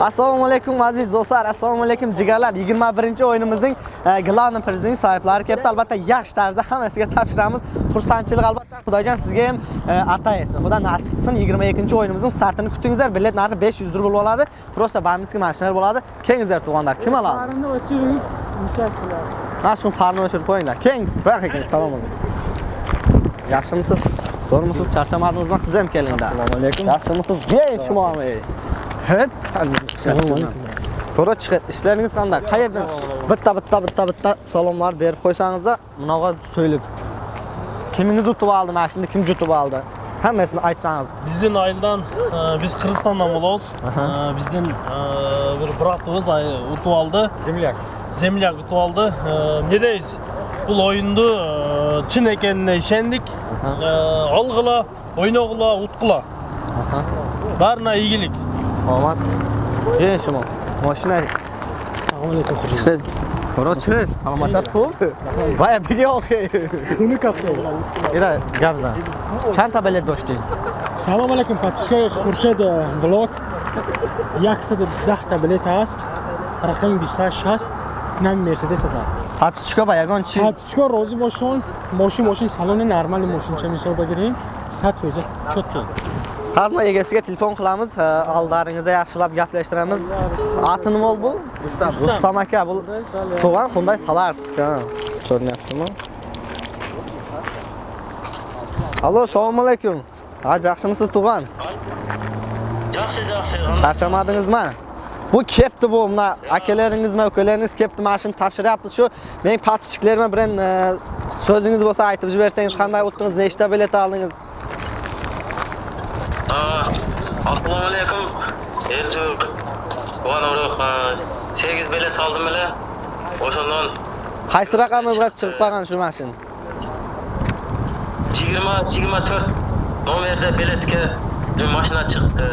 Assalomu alaykum aziz do'stlar, assalomu alaykum jigarlar. 21-o'yinimizning glавный prizining sohiblari kelibdi. Albatta, yaxshi tarzda hammasiga topshiramiz. Xursandchilik albatta. Xudojon sizga ham ata etsin. Xudo nasib qilsin. 22-o'yinimizning startini kutingizlar. Bilet narxi 500 rubl bo'ladi. Просто bamizga mashinalar bo'ladi. Kelingizlar tug'onlar. Kim oladi? Farini o'chiring, mushak qiladi. Mana shu farni o'chirib qo'yinglar. Keng, baqa ekan. Assalomu alaykum. Yaxshimisiz? Zo'rmisiz? Charchamadingizmi? Siz ham kelinglar. Assalomu alaykum. Yaxshimisiz? Bey, короче иштериңиз кандай каерден бытта бытта бытта бытта салонлар бері қойсаңыз да мынауга сөйлөп Кеміңіз утуп алды машинаны ким жутуп алды hammasini айтсаңыз бізден айылдан біз қырғызстандан болобуз бізден бір братыбыз ұтып алды земляк земляк ұтып алды эмне дейбиз бул оюнду чын экенине ишендик алгыла ойногула уткула баарына ийгилик омад. Ҷен шумо? Мошина? Салом алейкум хушед кора чӣ саломатат хуб? Вая биги охе. Хуни кафшо ира гап зан. Чанд та билет доштӣ? Салом алейкум подписчикои хуршед э, влог. 110 та билет аст. Рақами 28 аст нами мерседес аст подписчика ба ягон чӣ? Подписчика розӣ бошон. Мошин мошин. Салони нормали мошинча мисол бигирем 100 рӯза чотпен Hazma egasiga telefon qilamiz, aldaringizda yaxshilab gaplashtiramiz. Ati nima bu? Rustam. Rustam aka, bu tug'an Hyundai Solaris. ha. Ko'ryaptimi? Allo, assalomu alaykum. Ha, yaxshimisiz tug'an? Yaxshi, yaxshi. Charchamadingizmi? Bu kepti bu, mana akalaringizmi, ukalaringiz kepti, mana shuni topshiryapmiz. Shu mening patichklarim bilan e, so'zingiz bo'lsa aytib jibersangiz, qanday o'tdingiz, nechta bilet oldingiz? Ержүрк, оған ұрық, сегіз білет алдым әлі, ошынан... Қайсыра қамызға шығып баған шумашын? 24 номерді білетке машина шықты.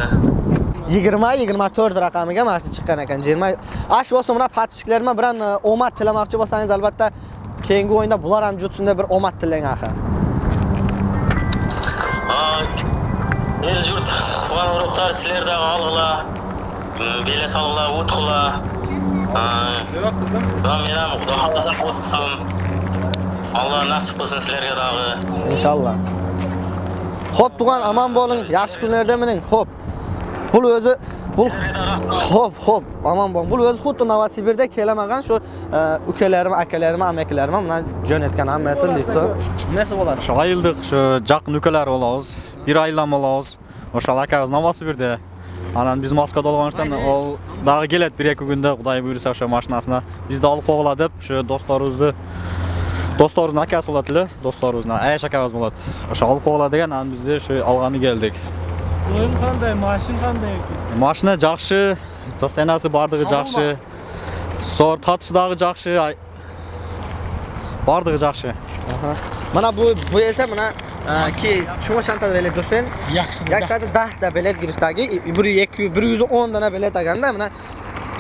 20-24 рақамыға машина шыққан екен. Аш болса мұна патшықларыма біран э, омат тіламақшы болсаңыз, әлбатта кейінгі ойында бұлар әмі жұтсында бір омат тілең ақы. Ел жұрт, Van urug'lar sizlardan olg'ila. Bilet olg'ila, o'tg'ila. Va men ham xudo xolasa o'tdim. Alloh nasib qilsin sizlarga dag'i. Inshaalloh. Xo'p, tug'an amon bo'ling. Yaxshi kunlarda mining. Xo'p. Bu o'zi bu Xo'p, xo'p, amon bo'ling. Bu o'zi xuddi Novosibirda kelamagan shu e, ukalarim, akalarim, amakallarim bilan jo'natgan hammasi listo. Nima bo'ladi? O'sha ayildik, shu jaqin ukalar bo'lamiz. Bir aylan bo'lamiz. ошол ака новосібірде анан биз москвада болгондуктан ол дагы келет бир эки күндө кудай буюрса ошо машинасына. Бизди алып койгула деп ошо досторубузду досторубуздун акасы болот эле досторубуздун аяш акабыз болот. Ошо алып койгула деген анан бизди ошо алганы келдик. Оюм кандай машина кандай? Экен машина жакшы состояниясы баардыгы жакшы. Сор тартышы дагы жакшы баардыгы жакшы. Мына бул эсе мына. Ki shuma shantada bilet. Yaksida. Yaksada 10 ta bilet girishdagi 1 110 dana bilet olganda mana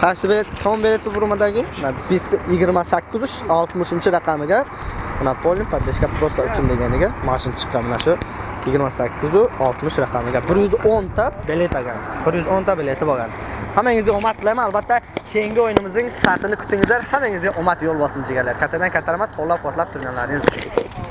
qaysi bilet kom bileti burmadagi mana 28 60 raqamiga mana polni поддержка просто uchun deganiga mashin chiqqan mana shu 28 60 raqamiga 110 ta bilet olgan 110 ta bileti bo'lgan hammangizga omad tilayman albatta keyingi o'yinimizning startini kutingizlar hammangizga omad yo'l bossin jigarlar kattadan katta rahmat qo'llab quvvatlab turganlaringiz uchun